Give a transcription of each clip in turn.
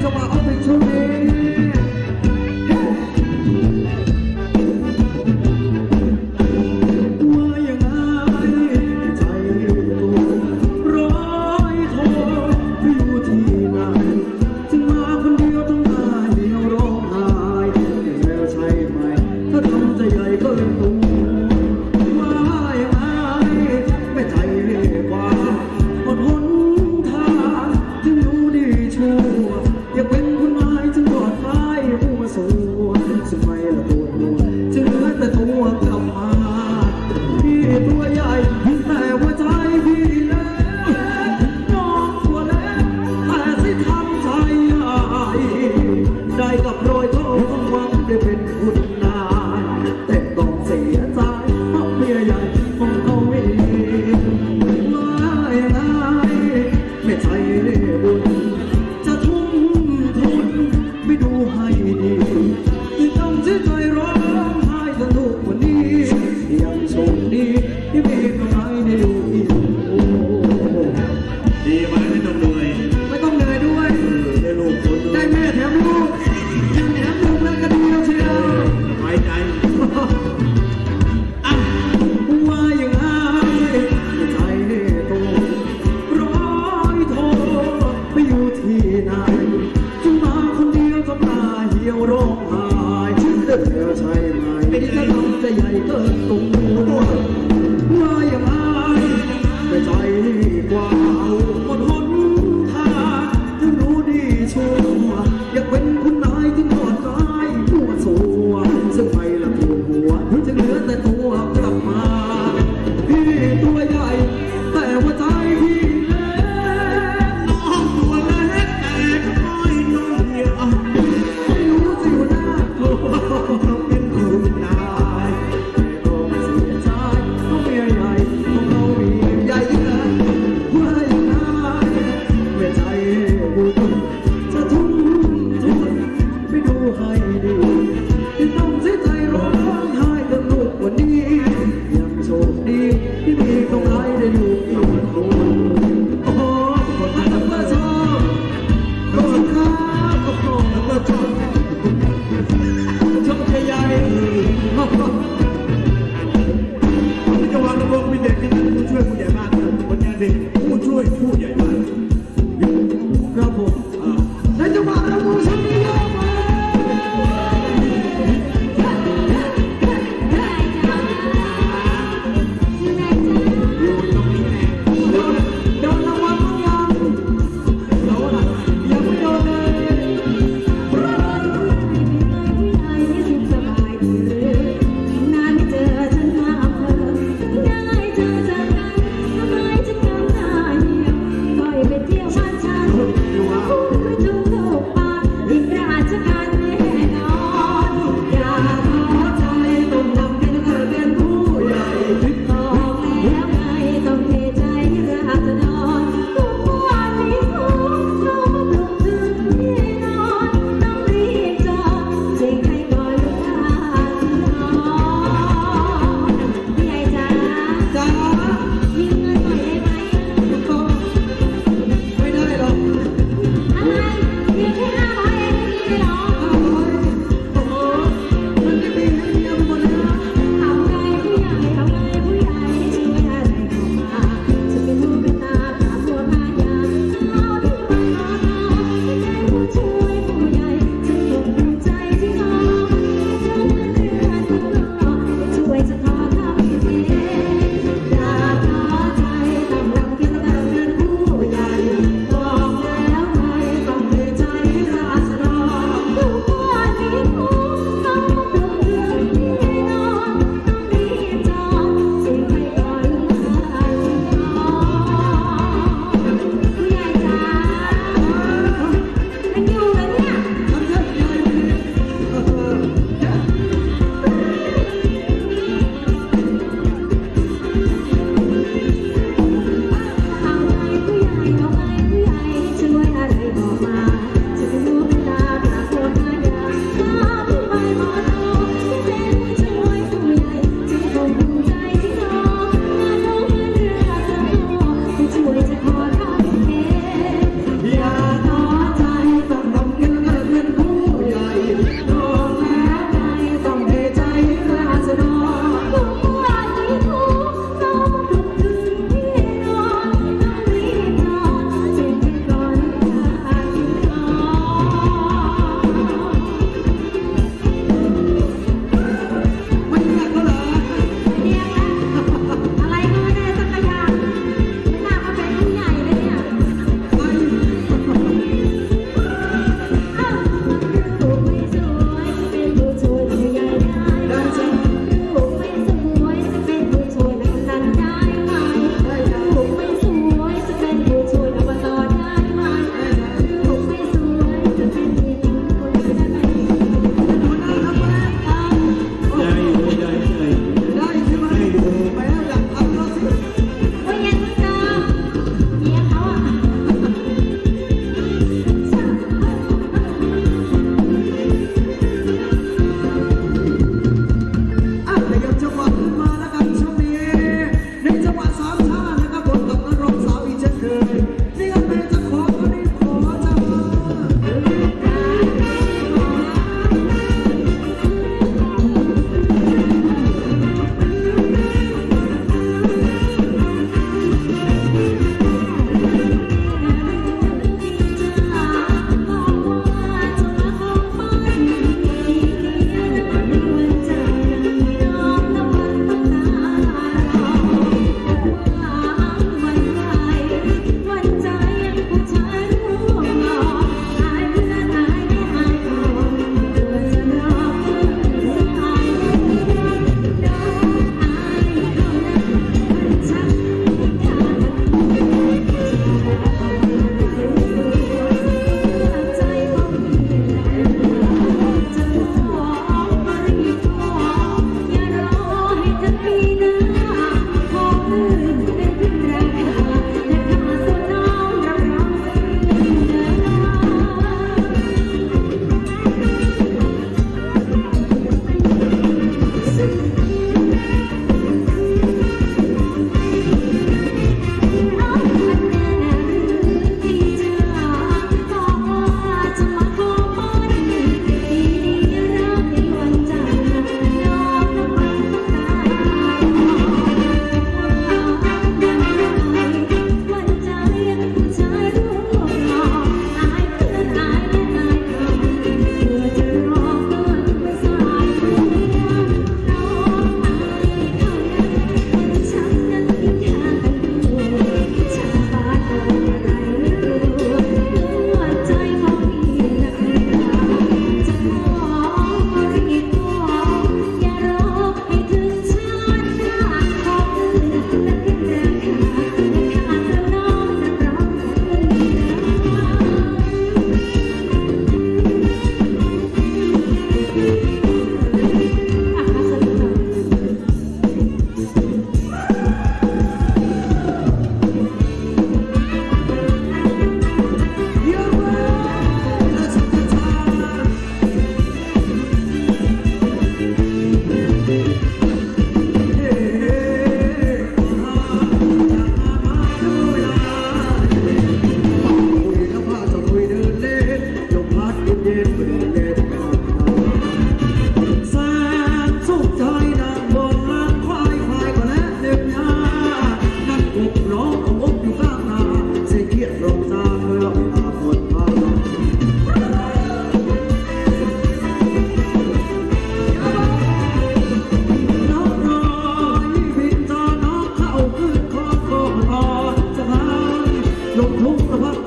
to my opportunity. Dis-toi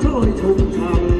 저리 종착